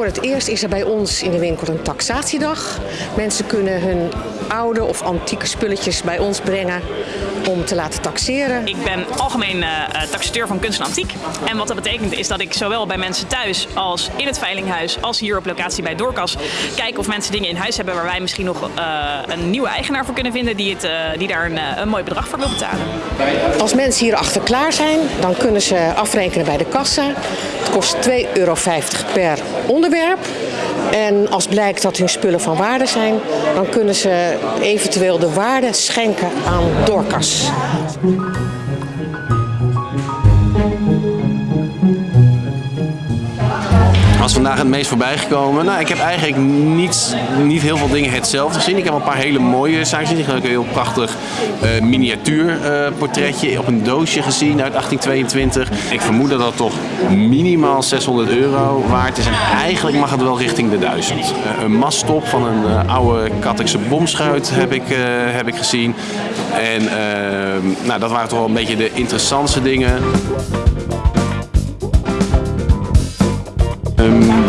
Voor het eerst is er bij ons in de winkel een taxatiedag. Mensen kunnen hun oude of antieke spulletjes bij ons brengen om te laten taxeren. Ik ben algemeen uh, taxateur van kunst en antiek. En wat dat betekent is dat ik zowel bij mensen thuis als in het veilinghuis als hier op locatie bij Doorkas kijk of mensen dingen in huis hebben waar wij misschien nog uh, een nieuwe eigenaar voor kunnen vinden die, het, uh, die daar een, een, mooi bedrag voor wil betalen. Als mensen hier achter klaar zijn, dan kunnen ze afrekenen bij de kassa. Het kost 2,50 euro per onderwerp. En als blijkt dat hun spullen van waarde zijn, dan kunnen ze eventueel de waarde schenken aan Doorkas. Was vandaag het meest voorbij gekomen. Nou, ik heb eigenlijk niet, niet heel veel dingen hetzelfde gezien. Ik heb een paar hele mooie zaken gezien. Ik heb een heel prachtig uh, miniatuurportretje uh, op een doosje gezien uit 1822. Ik vermoed dat dat toch minimaal 600 euro waard is. En eigenlijk mag het wel richting de 1000. Uh, een masttop van een oude Kattekse bomschuit heb ik, heb ik gezien. En nou, dat waren toch wel een beetje de interessantste dingen.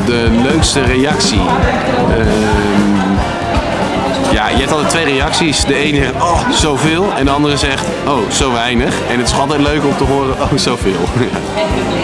De leukste reactie. Um, ja, je hebt altijd twee reacties. De ene zegt, oh, zoveel. En de andere zegt, oh, zo weinig. En het is altijd leuk om te horen, oh, zoveel.